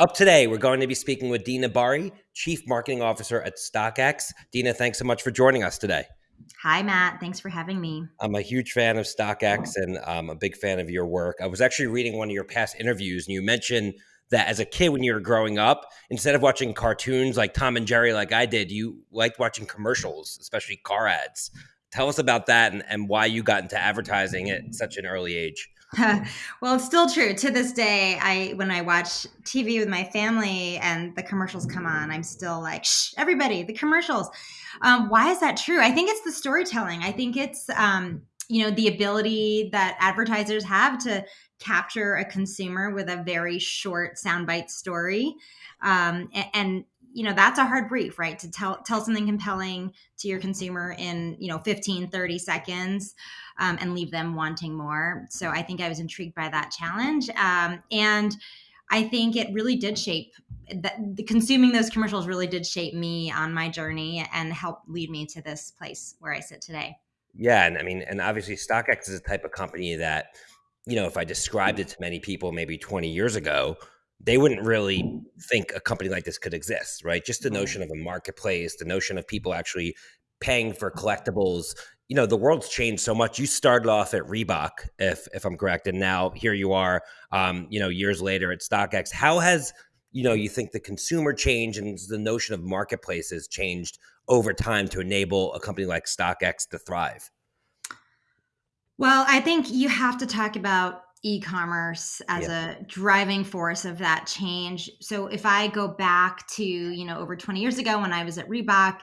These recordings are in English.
Up today, we're going to be speaking with Deena Bahri, Chief Marketing Officer at StockX. Deena, thanks so much for joining us today. Hi, Matt. Thanks for having me. I'm a huge fan of StockX and I'm a big fan of your work. I was actually reading one of your past interviews, and you mentioned that as a kid, when you were growing up, instead of watching cartoons like Tom and Jerry, like I did, you liked watching commercials, especially car ads. Tell us about that and, and why you got into advertising at such an early age. well, it's still true to this day. I when I watch TV with my family and the commercials come on, I'm still like, "Shh, everybody, the commercials." Um, why is that true? I think it's the storytelling. I think it's um, you know the ability that advertisers have to capture a consumer with a very short soundbite story, um, and, and you know that's a hard brief right? To tell tell something compelling to your consumer in you know 15 30 seconds um, and leave them wanting more. So i think i was intrigued by that challenge. Um, and i think it really did shape that the consuming those commercials really did shape me on my journey and help lead me to this place where i sit today. Yeah and i mean and obviously stockx is a type of company that you know if i described it to many people maybe 20 years ago they wouldn't really think a company like this could exist, right? Just the notion of a marketplace, the notion of people actually paying for collectibles. You know, the world's changed so much. You started off at Reebok, if if I'm correct, and now here you are. Um, you know, years later at StockX. How has you know you think the consumer change and the notion of marketplaces changed over time to enable a company like StockX to thrive? Well, I think you have to talk about e-commerce as yeah. a driving force of that change. So if I go back to, you know, over 20 years ago when I was at Reebok,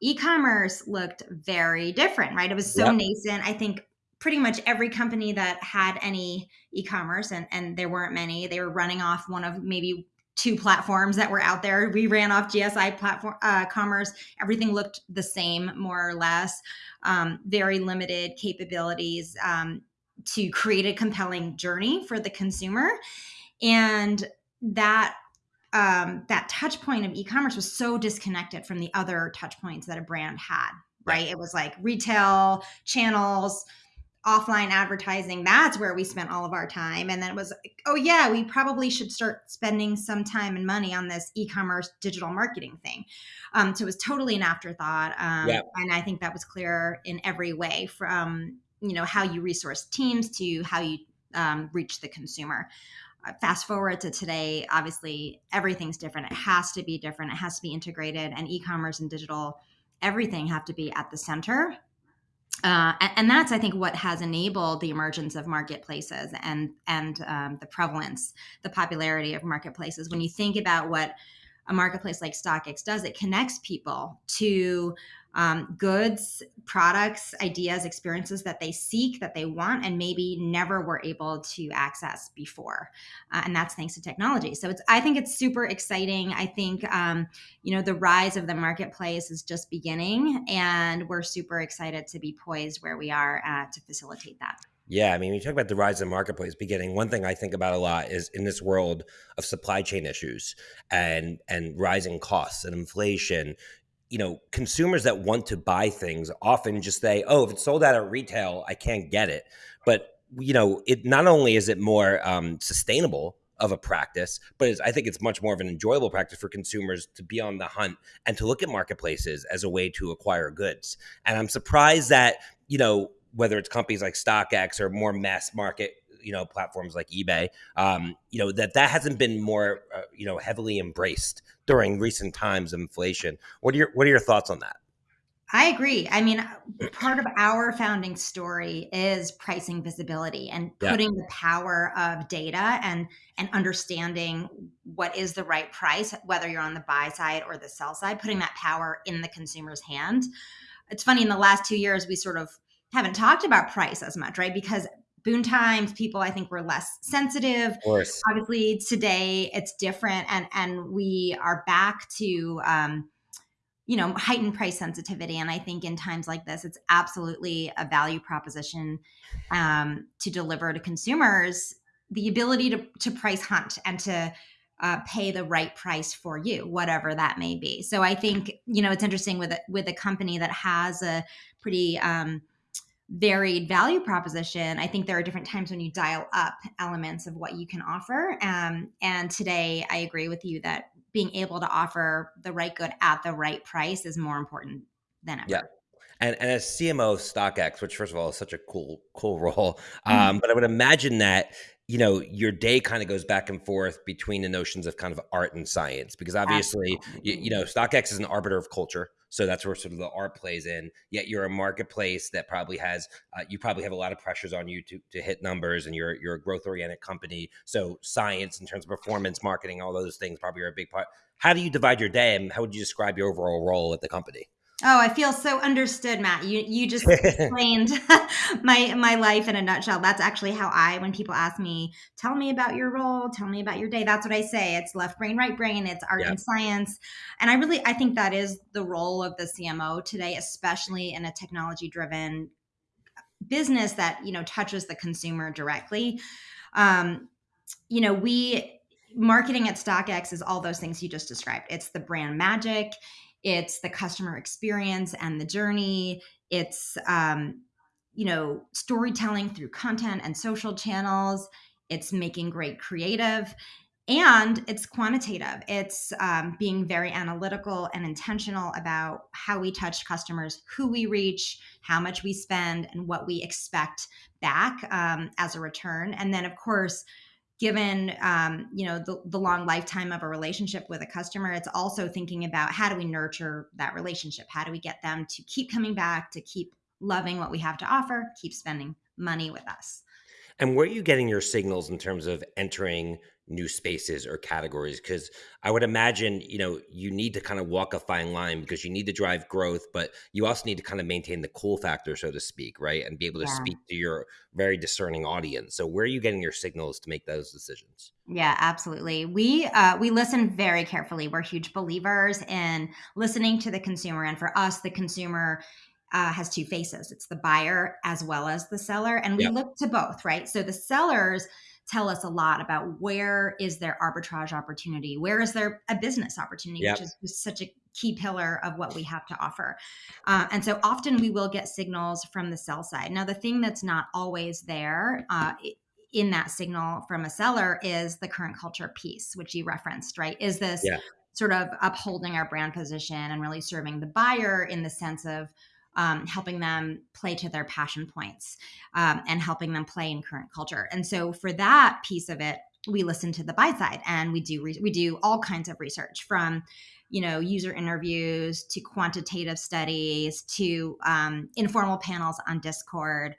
e-commerce looked very different, right? It was so yep. nascent. I think pretty much every company that had any e-commerce and and there weren't many, they were running off one of maybe two platforms that were out there. We ran off GSI platform uh, commerce. Everything looked the same, more or less. Um, very limited capabilities. Um, to create a compelling journey for the consumer. And that um, that touch point of e-commerce was so disconnected from the other touch points that a brand had right. it was like retail channels offline advertising. That's where we spent all of our time. And then it was like, oh yeah we probably should start spending some time and money on this e-commerce digital marketing thing. Um, so it was totally an afterthought. Um, yeah. and i think that was clear in every way from you know how you resource teams to how you um, reach the consumer. Uh, fast forward to today obviously everything's different. It has to be different. It has to be integrated and e-commerce and digital everything have to be at the center. Uh, and, and, that's i think what has enabled the emergence of marketplaces and and um, the prevalence the popularity of marketplaces. When you think about what a marketplace like StockX does, it connects people to um, goods, products, ideas, experiences that they seek, that they want, and maybe never were able to access before. Uh, and that's thanks to technology. So it's, I think it's super exciting. I think, um, you know, the rise of the marketplace is just beginning, and we're super excited to be poised where we are uh, to facilitate that. Yeah, I mean, you talk about the rise of the marketplace beginning, one thing I think about a lot is in this world of supply chain issues and and rising costs and inflation, you know, consumers that want to buy things often just say, "Oh, if it's sold out at retail, I can't get it." But you know, it not only is it more um, sustainable of a practice, but I think it's much more of an enjoyable practice for consumers to be on the hunt and to look at marketplaces as a way to acquire goods. And I'm surprised that you know whether it's companies like StockX or more mass market you know platforms like eBay, um, you know that that hasn't been more uh, you know heavily embraced during recent times of inflation. What are your what are your thoughts on that? I agree. I mean, part of our founding story is pricing visibility and putting yeah. the power of data and and understanding what is the right price, whether you're on the buy side or the sell side, putting that power in the consumer's hand. It's funny in the last two years we sort of haven't talked about price as much, right? Because boon times people i think were less sensitive of course. obviously today it's different and and we are back to um you know heightened price sensitivity and i think in times like this it's absolutely a value proposition um, to deliver to consumers the ability to, to price hunt and to uh, pay the right price for you whatever that may be so i think you know it's interesting with a, with a company that has a pretty um, varied value proposition, I think there are different times when you dial up elements of what you can offer. Um, and today, I agree with you that being able to offer the right good at the right price is more important than ever. Yeah. And, and as CMO of StockX, which first of all is such a cool cool role, um, mm-hmm. but I would imagine that you know your day kind of goes back and forth between the notions of kind of art and science because obviously you, you, know StockX is an arbiter of culture, so that's where sort of the art plays in. Yet you're a marketplace that probably has uh, you probably have a lot of pressures on you to to hit numbers, and you're you're a growth oriented company. So science in terms of performance marketing, all those things probably are a big part. How do you divide your day, and how would you describe your overall role at the company? Oh, I feel so understood, Matt. You you just explained my my life in a nutshell. That's actually how I when people ask me, "Tell me about your role, tell me about your day." That's what I say. It's left brain, right brain, it's art and science. And I really I think that is the role of the CMO today, especially in a technology driven business that, you know, touches the consumer directly. Um, you know, we marketing at StockX is all those things you just described. It's the brand magic, it's the customer experience and the journey it's um, you know storytelling through content and social channels it's making great creative and it's quantitative. It's um, being very analytical and intentional about how we touch customers who we reach how much we spend and what we expect back um, as a return. And then of course given um, you know the, the long lifetime of a relationship with a customer it's also thinking about how do we nurture that relationship? How do we get them to keep coming back to keep loving what we have to offer keep spending money with us? And where are you getting your signals in terms of entering new spaces or categories because i would imagine you know you need to kind of walk a fine line because you need to drive growth but you also need to kind of maintain the cool factor so to speak right and be able to yeah. speak to your very discerning audience. So where are you getting your signals to make those decisions? Yeah absolutely. We uh, we listen very carefully. We're huge believers in listening to the consumer and for us the consumer uh, has two faces. It's the buyer as well as the seller and we yep. look to both right? So the sellers tell us a lot about where is there arbitrage opportunity where is there a business opportunity yep. which is such a key pillar of what we have to offer uh, and so often we will get signals from the sell side now the thing that's not always there uh, in that signal from a seller is the current culture piece which you referenced right is this yeah. sort of upholding our brand position and really serving the buyer in the sense of um, helping them play to their passion points um, and helping them play in current culture. And so for that piece of it, we listen to the buy side and we do re- we do all kinds of research from you know user interviews to quantitative studies to um, informal panels on discord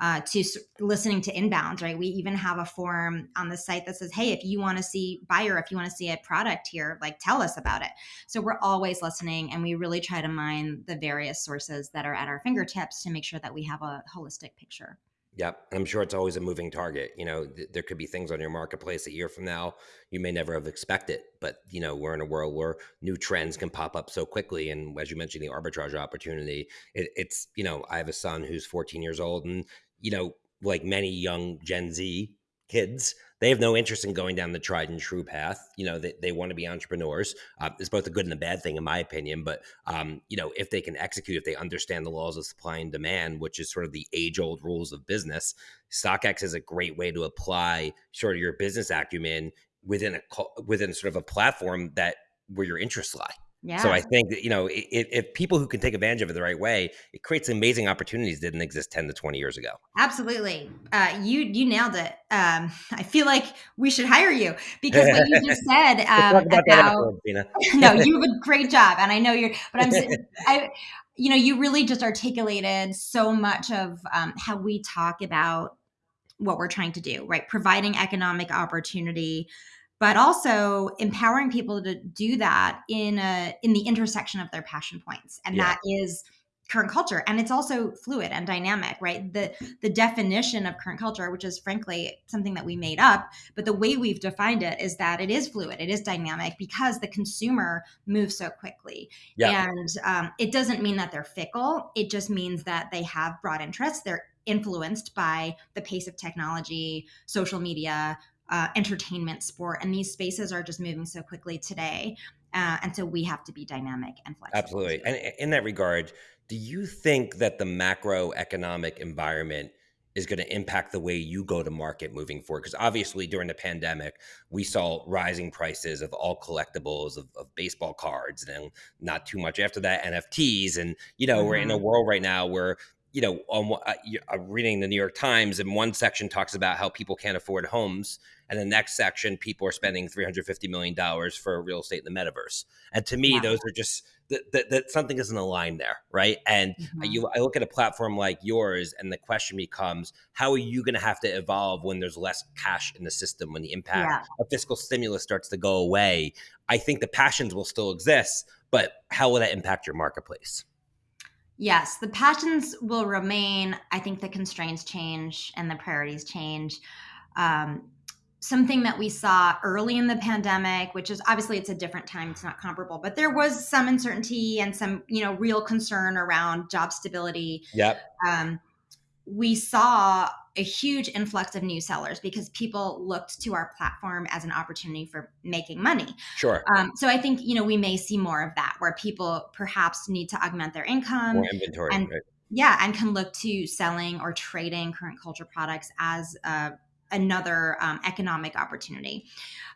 uh, to listening to inbounds, right? We even have a form on the site that says, hey, if you want to see buyer, if you want to see a product here, like tell us about it. So we're always listening and we really try to mine the various sources that are at our fingertips to make sure that we have a holistic picture. Yep. I'm sure it's always a moving target. You know, th- there could be things on your marketplace a year from now you may never have expected. But, you know, we're in a world where new trends can pop up so quickly. And as you mentioned, the arbitrage opportunity, it, it's, you know, I have a son who's 14 years old and you know, like many young Gen Z kids, they have no interest in going down the tried and true path. You know, they, they want to be entrepreneurs. Uh, it's both a good and a bad thing, in my opinion. But, um, you know, if they can execute, if they understand the laws of supply and demand, which is sort of the age old rules of business, StockX is a great way to apply sort of your business acumen within a within sort of a platform that where your interests lie. Yeah. So I think that, you know, if, if, people who can take advantage of it the right way, it creates amazing opportunities that didn't exist 10 to 20 years ago. Absolutely. Uh, you, you nailed it. Um, I feel like we should hire you because what you just said um, about, about no, you have a great job. And I know you're, but I'm, I, you know, you really just articulated so much of um, how we talk about what we're trying to do, right? Providing economic opportunity, but also empowering people to do that in a in the intersection of their passion points and yeah. that is current culture and it's also fluid and dynamic right the the definition of current culture which is frankly something that we made up but the way we've defined it is that it is fluid it is dynamic because the consumer moves so quickly yeah. and um, it doesn't mean that they're fickle it just means that they have broad interests they're influenced by the pace of technology social media uh, entertainment, sport, and these spaces are just moving so quickly today. uh, and so we have to be dynamic and flexible. Absolutely. And in that regard, do you think that the macroeconomic environment is going to impact the way you go to market moving forward? Because obviously, during the pandemic, we saw rising prices of all collectibles, of, of, baseball cards, and then not too much after that, NFTs. And, you know, mm-hmm. we're in a mm-hmm. world right now where you know, on, uh, I'm reading the New York Times, and one section talks about how people can't afford homes, and the next section, people are spending 350 million dollars for real estate in the metaverse. And to me, yeah. those are just that, that, that, something isn't aligned there, right? And mm-hmm. you, I look at a platform like yours, and the question becomes, how are you going to have to evolve when there's less cash in the system, when the impact yeah. of fiscal stimulus starts to go away? I think the passions will still exist, but how will that impact your marketplace? Yes, the passions will remain. I think the constraints change and the priorities change. Um, something that we saw early in the pandemic, which is obviously it's a different time, it's not comparable, but there was some uncertainty and some, you know, real concern around job stability. Yep. Um, we saw a huge influx of new sellers because people looked to our platform as an opportunity for making money. Sure. Um, so I think you know we may see more of that where people perhaps need to augment their income, more inventory, and right. yeah, and can look to selling or trading current culture products as uh, another um, economic opportunity.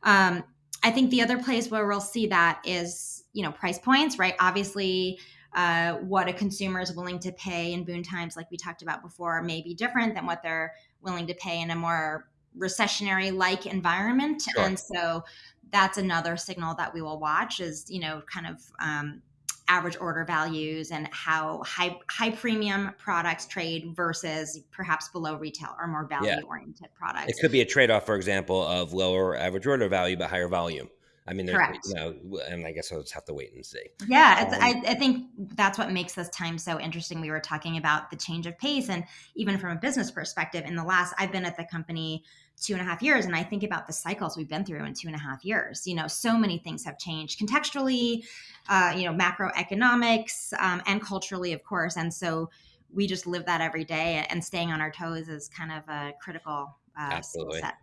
Um, I think the other place where we'll see that is you know price points, right? Obviously uh, what a consumer is willing to pay in boon times, like we talked about before, may be different than what they're willing to pay in a more recessionary like environment. Sure. And so that's another signal that we will watch is, you know, kind of um, average order values and how high high premium products trade versus perhaps below retail or more value oriented yeah. products. It could be a trade off, for example, of lower average order value but higher volume. I mean, Correct. you know, and I guess I'll just have to wait and see. Yeah, um, I, I think that's what makes this time so interesting. We were talking about the change of pace, and even from a business perspective, in the last, I've been at the company two and a half years, and I think about the cycles we've been through in two and a half years. You know, so many things have changed contextually, uh, you know, macroeconomics, um, and culturally, of course, and so we just live that every day. And staying on our toes is kind of a critical uh, skill set.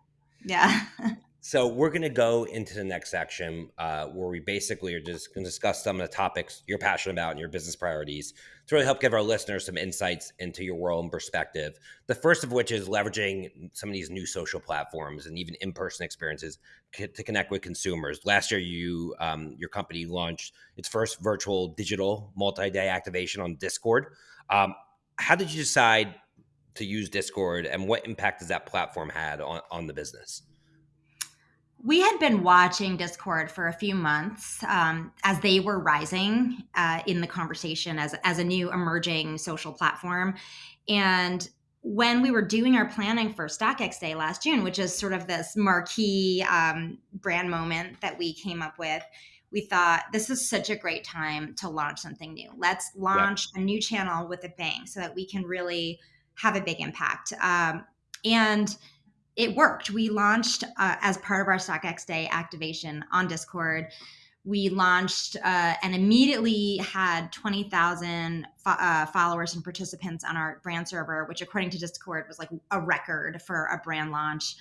Yeah. So we're going to go into the next section uh, where we basically are just going to discuss some of the topics you're passionate about and your business priorities to really help give our listeners some insights into your world and perspective. The first of which is leveraging some of these new social platforms and even in-person experiences to connect with consumers. Last year, you um, your company launched its first virtual digital multi-day activation on Discord. Um, how did you decide to use Discord, and what impact has that platform had on, on the business? We had been watching Discord for a few months um, as they were rising uh, in the conversation as, as a new emerging social platform. And when we were doing our planning for StockX Day last June, which is sort of this marquee um, brand moment that we came up with, we thought this is such a great time to launch something new. Let's launch a new channel with a bang so that we can really have a big impact. Um, and it worked. We launched uh, as part of our StockX Day activation on Discord. We launched uh, and immediately had 20,000 fo- uh, followers and participants on our brand server, which, according to Discord, was like a record for a brand launch.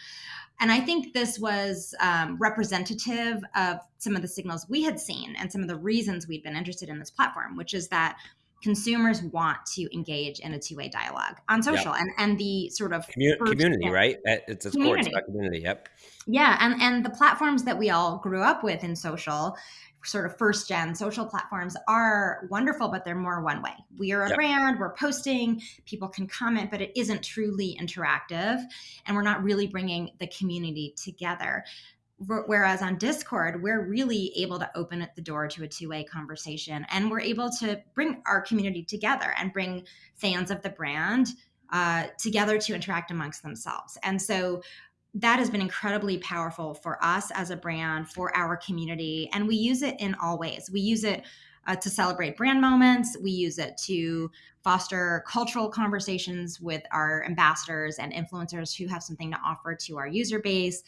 And I think this was um, representative of some of the signals we had seen and some of the reasons we'd been interested in this platform, which is that consumers want to engage in a two-way dialogue on social yep. and and the sort of Commun- community right it's a community. community yep yeah and and the platforms that we all grew up with in social sort of first gen social platforms are wonderful but they're more one way we are a yep. brand we're posting people can comment but it isn't truly interactive and we're not really bringing the community together whereas on discord we're really able to open the door to a two-way conversation and we're able to bring our community together and bring fans of the brand uh, together to interact amongst themselves. And so that has been incredibly powerful for us as a brand for our community and we use it in all ways. We use it uh, to celebrate brand moments. We use it to foster cultural conversations with our ambassadors and influencers who have something to offer to our user base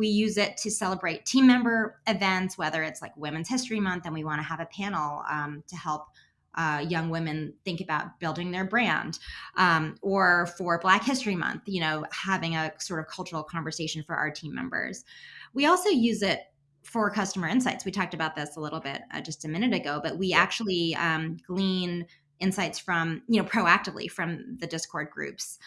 we use it to celebrate team member events, whether it's like Women's History Month and we want to have a panel um, to help uh, young women think about building their brand, um, or for Black History Month, you know, having a sort of cultural conversation for our team members. We also use it for customer insights. We talked about this a little bit uh, just a minute ago, but we actually um, glean insights from you know proactively from the Discord groups.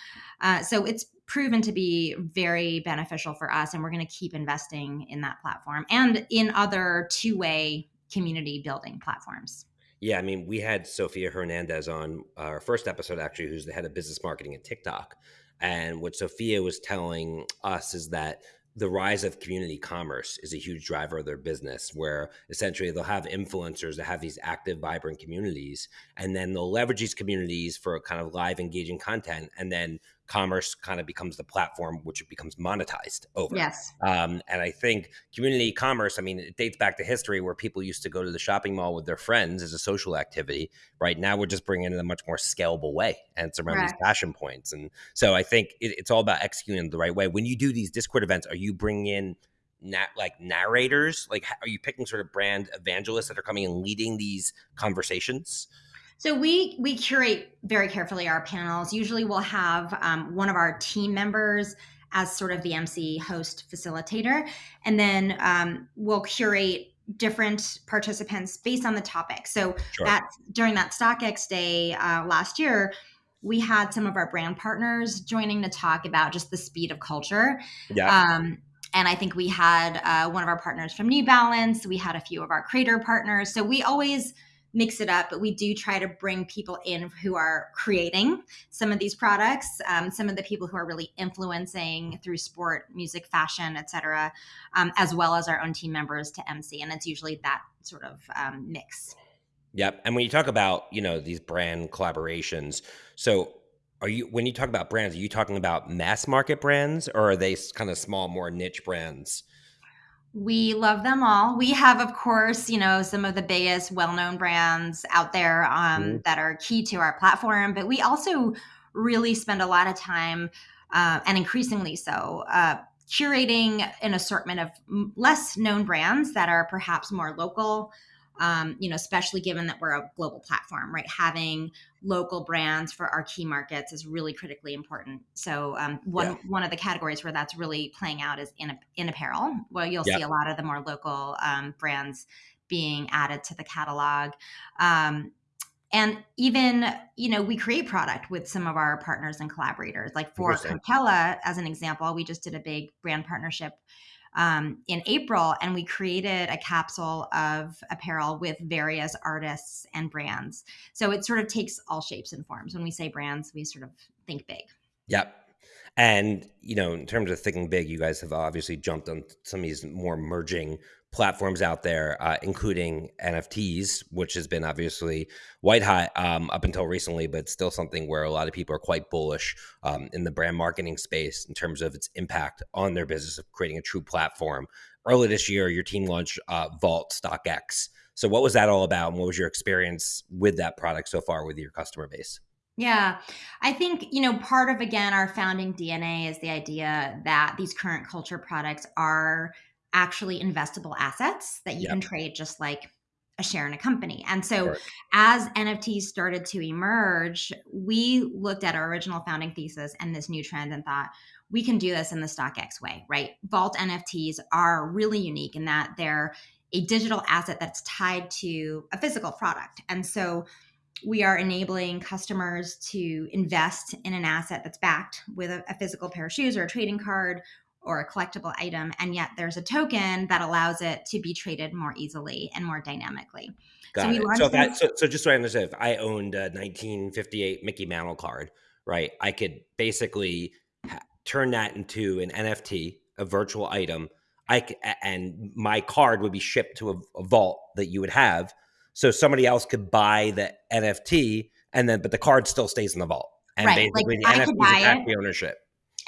Uh, so it's proven to be very beneficial for us, and we're going to keep investing in that platform and in other two way community building platforms. Yeah, I mean, we had Sofia Hernandez on our first episode, actually, who's the head of business marketing at TikTok. And what Sofia was telling us is that the rise of community commerce is a huge driver of their business where essentially they'll have influencers that have these active vibrant communities and then they'll leverage these communities for kind of live engaging content and then commerce kind of becomes the platform which it becomes monetized over. Yes. Um, and I think community commerce, I mean, it dates back to history where people used to go to the shopping mall with their friends as a social activity. Right now, we're just bringing it in a much more scalable way, and it's around right. these passion points. And so I think it, it's all about executing the right way. When you do these Discord events, are you bringing in Nat, like narrators? Like, are you picking sort of brand evangelists that are coming and leading these conversations? So we we curate very carefully our panels. Usually, we'll have um, one of our team members as sort of the MC host facilitator, and then um, we'll curate different participants based on the topic. So sure. that during that StockX day uh, last year, we had some of our brand partners joining to talk about just the speed of culture. Yeah. Um, and I think we had uh, one of our partners from New Balance. We had a few of our creator partners. So we always mix it up, but we do try to bring people in who are creating some of these products, um, some of the people who are really influencing through sport, music, fashion, etc., um, as well as our own team members to MC, and it's usually that sort of um, mix. Yep, and when you talk about you know these brand collaborations, so are you when you talk about brands, are you talking about mass market brands or are they kind of small, more niche brands? We love them all. We have, of course, you know, some of the biggest well-known brands out there um, mm-hmm. that are key to our platform, but we also really spend a lot of time, uh, and increasingly so, uh, curating an assortment of less known brands that are perhaps more local um, you know, especially given that we're a global platform, right? Having local brands for our key markets is really critically important. So um, one yeah. one of the categories where that's really playing out is in in apparel, Well, you'll yeah. see a lot of the more local um, brands being added to the catalog. Um, and even you know we create product with some of our partners and collaborators like for Coachella as an example we just did a big brand partnership um, in April, and we created a capsule of apparel with various artists and brands. So it sort of takes all shapes and forms. When we say brands, we sort of think big. Yep. And you know, in terms of thinking big, you guys have obviously jumped on some of these more emerging platforms out there, uh, including NFTs, which has been obviously white hot um, up until recently, but still something where a lot of people are quite bullish um, in the brand marketing space in terms of its impact on their business of creating a true platform. Early this year, your team launched uh, Vault StockX. So, what was that all about, and what was your experience with that product so far with your customer base? Yeah. I think, you know, part of again our founding DNA is the idea that these current culture products are actually investable assets that you yep. can trade just like a share in a company. And so sure. as NFTs started to emerge, we looked at our original founding thesis and this new trend and thought, we can do this in the StockX way, right? Vault NFTs are really unique in that they're a digital asset that's tied to a physical product. And so we are enabling customers to invest in an asset that's backed with a, a, physical pair of shoes or a trading card or a collectible item. And yet there's a token that allows it to be traded more easily and more dynamically. Got so, it. So, that, so, so just so I understand, if I owned a 1958 Mickey Mantle card, right, I could basically ha- turn that into an NFT, a virtual item. I c- and my card would be shipped to a, a vault that you would have so somebody else could buy the NFT and then but the card still stays in the vault. And right. basically like, the NFT is the ownership.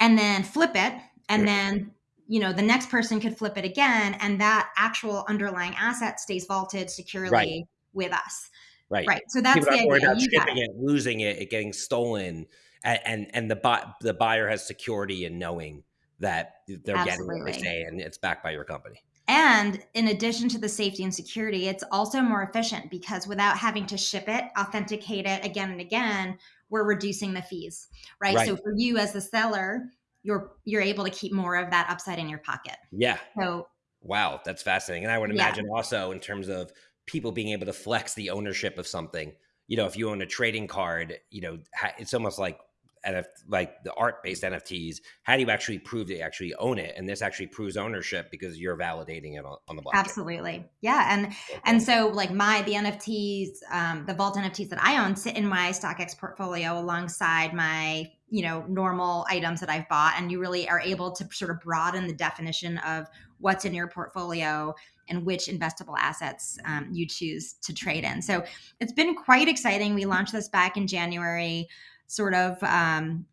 And then flip it. And then you know the next person could flip it again and that actual underlying asset stays vaulted securely right. with us. Right. Right. So that's People the idea. About shipping it, losing it, it getting stolen, and and, and the the buyer has security in knowing that they're Absolutely. getting what they say and it's backed by your company. And in addition to the safety and security, it's also more efficient because without having to ship it, authenticate it again and again, we're reducing the fees, right? right? So for you as the seller, you're you're able to keep more of that upside in your pocket. Yeah. So Wow, that's fascinating. And I would imagine yeah. also in terms of people being able to flex the ownership of something. You know, if you own a trading card, you know, it's almost like NF, like the art based NFTs, how do you actually prove that you actually own it? And this actually proves ownership because you're validating it on, on the blockchain. Absolutely, yeah. And okay. and so like my the NFTs, um, the Vault NFTs that I own sit in my StockX portfolio alongside my you know normal items that I've bought, and you really are able to sort of broaden the definition of what's in your portfolio and which investable assets um, you choose to trade in. So it's been quite exciting. We launched this back in January sort of um,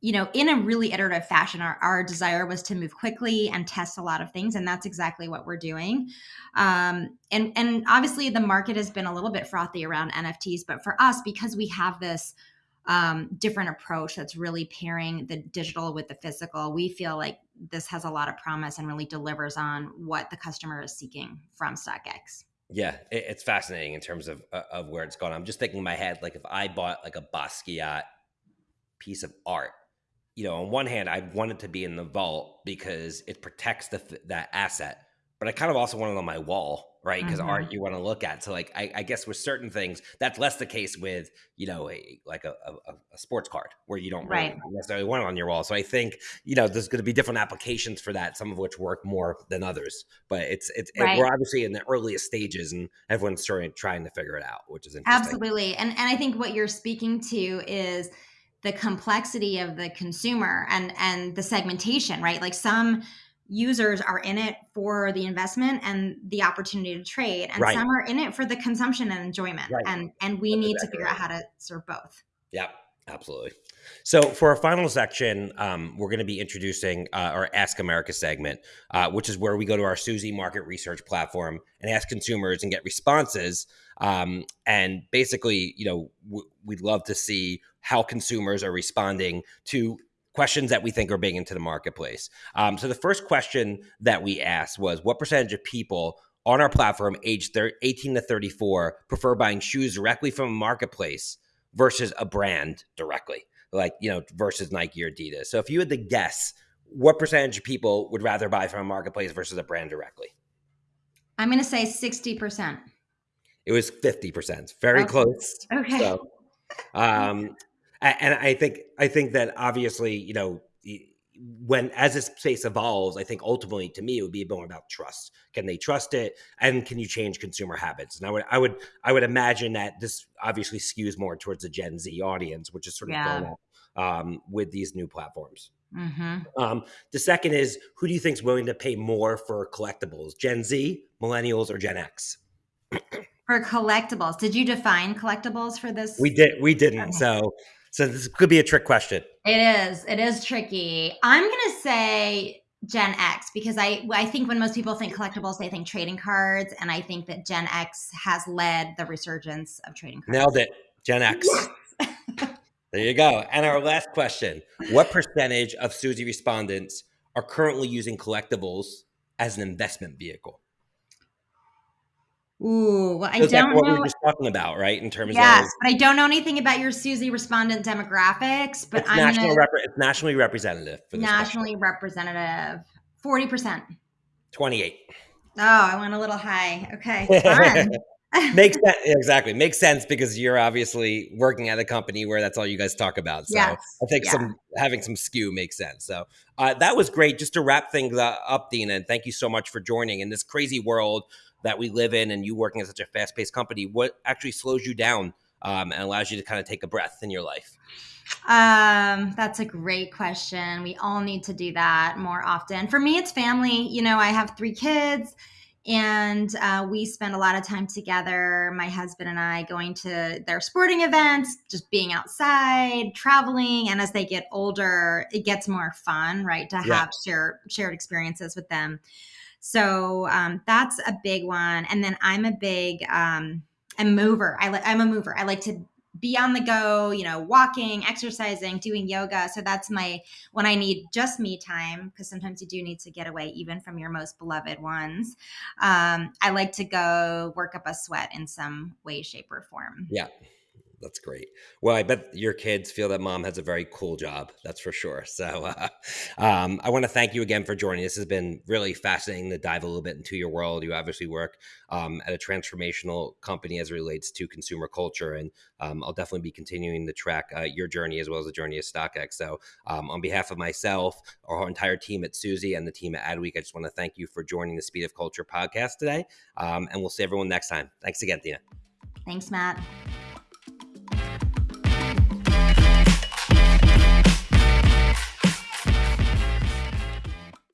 you know in a really iterative fashion our, our desire was to move quickly and test a lot of things and that's exactly what we're doing. Um, and and obviously the market has been a little bit frothy around nfts but for us because we have this um, different approach that's really pairing the digital with the physical we feel like this has a lot of promise and really delivers on what the customer is seeking from stockx yeah, it, it's fascinating in terms of uh, of where it's gone. I'm just thinking in my head, like if I bought like a Basquiat piece of art, you know, on one hand, I want it to be in the vault because it protects the that asset, but I kind of also want it on my wall right? Because mm-hmm. art you want to look at. So like I, I, guess with certain things, that's less the case with you know a like a, a, a sports card where you don't really right. necessarily want it on your wall. So I think you know there's going to be different applications for that, some of which work more than others. But it's it's right. we're obviously in the earliest stages, and everyone's trying trying to figure it out, which is interesting. Absolutely, and and I think what you're speaking to is the complexity of the consumer and and the segmentation, right? Like some users are in it for the investment and the opportunity to trade and right. some are in it for the consumption and enjoyment right. and and we That's need exactly to figure right. out how to serve both yeah absolutely so for our final section um, we're going to be introducing uh, our ask america segment uh, which is where we go to our suzy market research platform and ask consumers and get responses um, and basically you know we'd love to see how consumers are responding to questions that we think are big into the marketplace. Um, so the first question that we asked was what percentage of people on our platform age 18 to 34 prefer buying shoes directly from a marketplace versus a brand directly, like, you know, versus Nike or Adidas. So if you had to guess, what percentage of people would rather buy from a marketplace versus a brand directly? I'm going to say 60%. It was 50%. Very okay. close. Okay. So, um, and I think I think that obviously, you know, when as this space evolves, I think ultimately to me it would be more about trust. Can they trust it, and can you change consumer habits? And I would I would I would imagine that this obviously skews more towards the Gen Z audience, which is sort of yeah. going up um, with these new platforms. Mm-hmm. Um, the second is who do you think is willing to pay more for collectibles? Gen Z, millennials, or Gen X? for collectibles, did you define collectibles for this? We did. We didn't. Okay. So so this could be a trick question. It is. It is tricky. I'm going to say Gen X because I I think when most people think collectibles, they think trading cards, and I think that Gen X has led the resurgence of trading cards. Nailed it, Gen X. Yes. there you go. And our last question: What percentage of Suzy respondents are currently using collectibles as an investment vehicle? Ooh, well, I so don't what know. we were just talking about, right? In terms yes, of but I don't know anything about your Suzy respondent demographics. But it's I'm national gonna, rep- it's nationally representative. For nationally question. representative, forty percent. Twenty-eight. Oh, I went a little high. Okay, makes sense exactly makes sense because you're obviously working at a company where that's all you guys talk about so yes. i think yeah. some having some skew makes sense so uh, that was great just to wrap things up Deena and thank you so much for joining in this crazy world that we live in and you working at such a fast paced company, what actually slows you down um, and allows you to kind of take a breath in your life? Um, that's a great question. We all need to do that more often. For me, it's family. You know, I have three kids and uh, we spend a lot of time together my husband and i going to their sporting events just being outside traveling and as they get older it gets more fun right to yeah. have share, shared experiences with them so um, that's a big one. And then I'm a big um, a mover. I like I'm a mover. I like to be on the go, you know, walking, exercising, doing yoga. So that's my when I need just me time because sometimes you do need to get away even from your most beloved ones. Um, I like to go work up a sweat in some way, shape, or form. Yeah. That's great. Well, I bet your kids feel that mom has a very cool job. That's for sure. So, uh, um, I want to thank you again for joining. This has been really fascinating to dive a little bit into your world. You obviously work um, at a transformational company as it relates to consumer culture, and um, I'll definitely be continuing to track uh, your journey as well as the journey of StockX. So, um, on behalf of myself, our entire team at Suzy, and the team at Adweek, I just want to thank you for joining the Speed of Culture podcast today. Um, and we'll see everyone next time. Thanks again, Tina. Thanks, Matt.